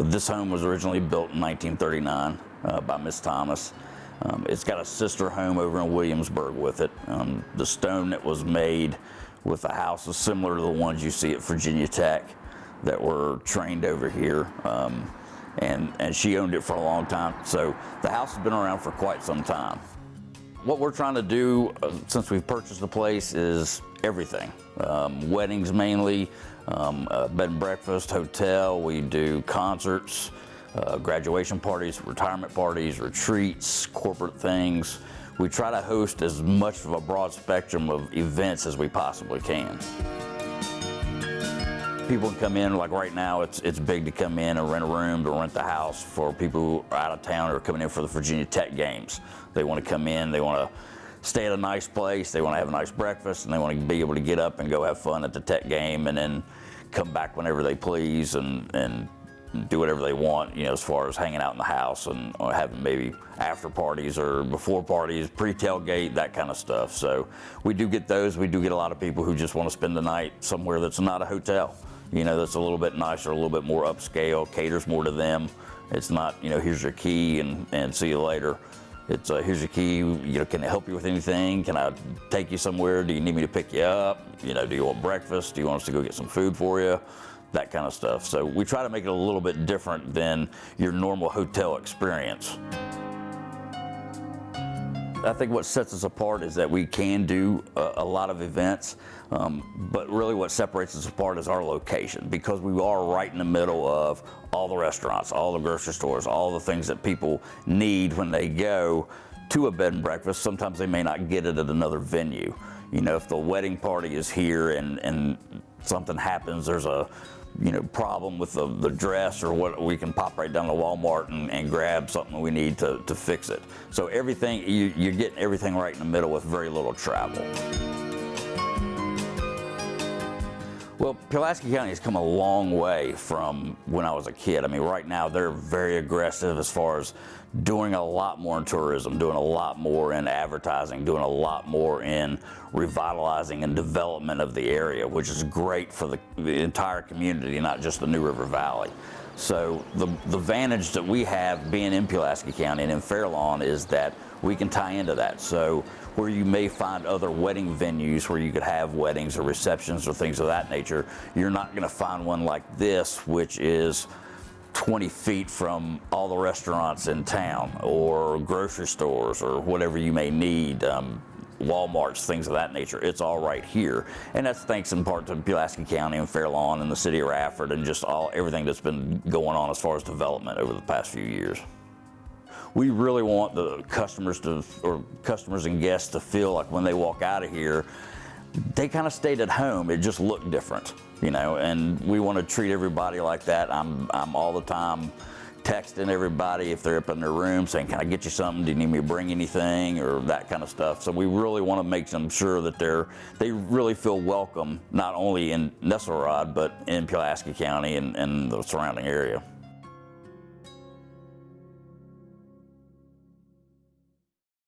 this home was originally built in 1939 uh, by Miss Thomas. Um, it's got a sister home over in Williamsburg with it. Um, the stone that was made with the house is similar to the ones you see at Virginia Tech that were trained over here. Um, and, and she owned it for a long time. So the house has been around for quite some time. What we're trying to do uh, since we've purchased the place is everything. Um, weddings mainly, um, uh, bed and breakfast, hotel, we do concerts, uh, graduation parties, retirement parties, retreats, corporate things. We try to host as much of a broad spectrum of events as we possibly can. People can come in, like right now, it's, it's big to come in and rent a room to rent the house for people who are out of town or coming in for the Virginia Tech games. They want to come in, they want to stay at a nice place, they want to have a nice breakfast, and they want to be able to get up and go have fun at the Tech game and then come back whenever they please and, and do whatever they want, you know, as far as hanging out in the house and having maybe after parties or before parties, pre-tailgate, that kind of stuff. So we do get those. We do get a lot of people who just want to spend the night somewhere that's not a hotel you know, that's a little bit nicer, a little bit more upscale, caters more to them. It's not, you know, here's your key and, and see you later. It's uh, here's your key, you know, can I help you with anything? Can I take you somewhere? Do you need me to pick you up? You know, do you want breakfast? Do you want us to go get some food for you? That kind of stuff. So we try to make it a little bit different than your normal hotel experience. I think what sets us apart is that we can do a, a lot of events, um, but really what separates us apart is our location because we are right in the middle of all the restaurants, all the grocery stores, all the things that people need when they go to a bed and breakfast. Sometimes they may not get it at another venue. You know, if the wedding party is here and, and something happens, there's a you know, problem with the, the dress or what, we can pop right down to Walmart and, and grab something we need to, to fix it. So everything, you, you're getting everything right in the middle with very little travel. Well, Pulaski County has come a long way from when I was a kid. I mean, right now they're very aggressive as far as doing a lot more in tourism, doing a lot more in advertising, doing a lot more in revitalizing and development of the area, which is great for the, the entire community, not just the New River Valley. So the, the advantage that we have being in Pulaski County and in Fairlawn is that we can tie into that. So where you may find other wedding venues where you could have weddings or receptions or things of that nature, you're not gonna find one like this, which is 20 feet from all the restaurants in town or grocery stores or whatever you may need. Um, Walmarts, things of that nature. It's all right here. And that's thanks in part to Pulaski County and Fairlawn and the city of Radford and just all everything that's been going on as far as development over the past few years. We really want the customers to, or customers and guests to feel like when they walk out of here, they kind of stayed at home. It just looked different, you know, and we want to treat everybody like that. I'm, I'm all the time texting everybody if they're up in their room saying, can I get you something? Do you need me to bring anything? Or that kind of stuff. So we really want to make them sure that they're, they really feel welcome, not only in Nesselrod, but in Pulaski County and, and the surrounding area.